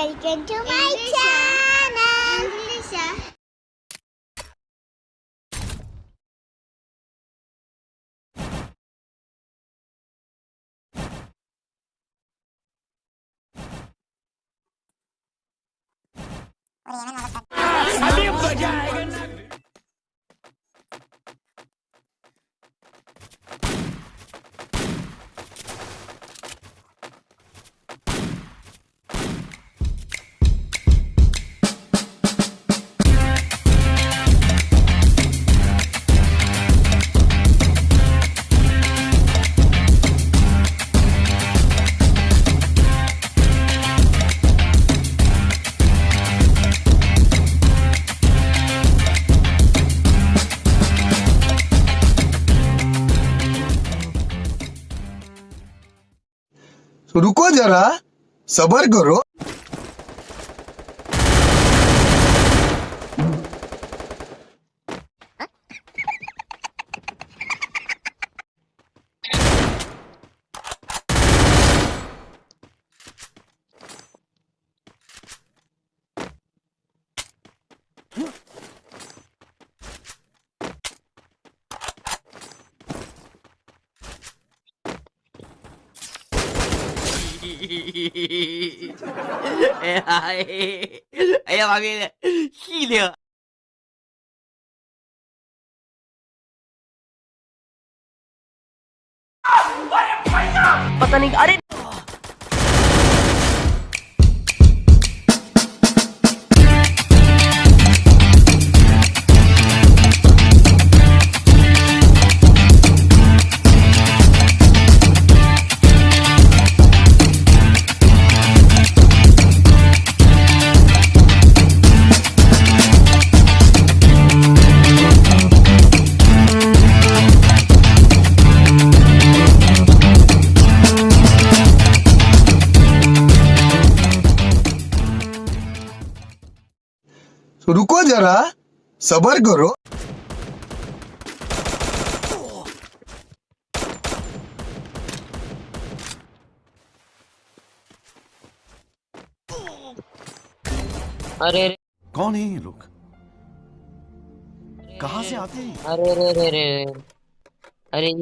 Welcome to my channel. English. रुको जरा सबर करो। 哎呀，哎呀，妈逼的，细灵。पता नहीं अरे जरा सबर करो। अरे कौन है ये लोग? कहाँ से आते हैं? अरे अरे अरे अरे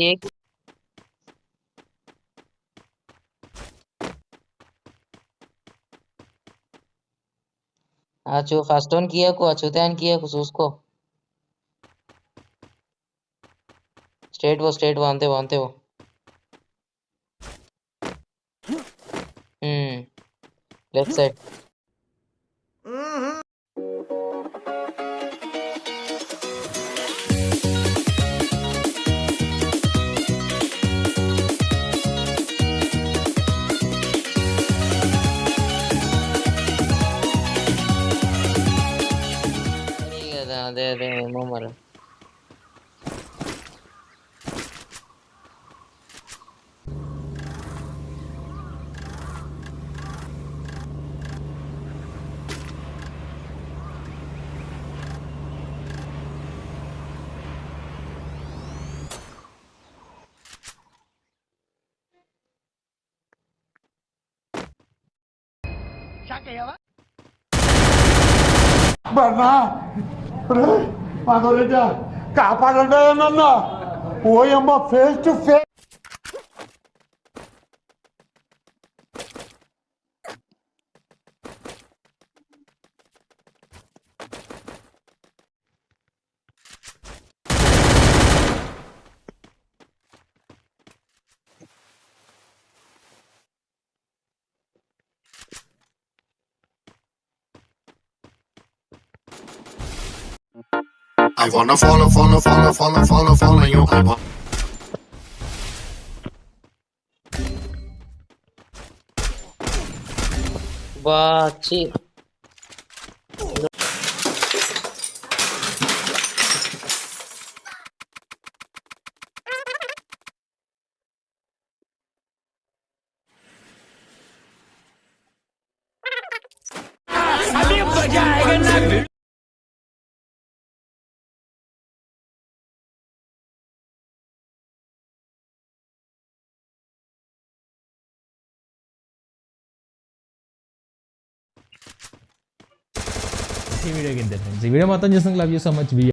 अरे फास्ट ऑन फास्टोन किया को अचुतान किया को उसको स्ट्रेट वो स्ट्रेट वो अंते वो अंते वो। हम्म left side. అదే అదే అదే ఏమో మరి బన్నా మాధవరెడ్డి కాపాడండి నన్న ఓయమ్మ face to face I wanna follow, follow, follow, follow, follow, follow you. I want. বাচি अभी बजाएगा ना ఈ వీడియోకి ఇంతే ఫ్రెండ్స్ ఈ వీడియో మొత్తం చూసిన love you so much video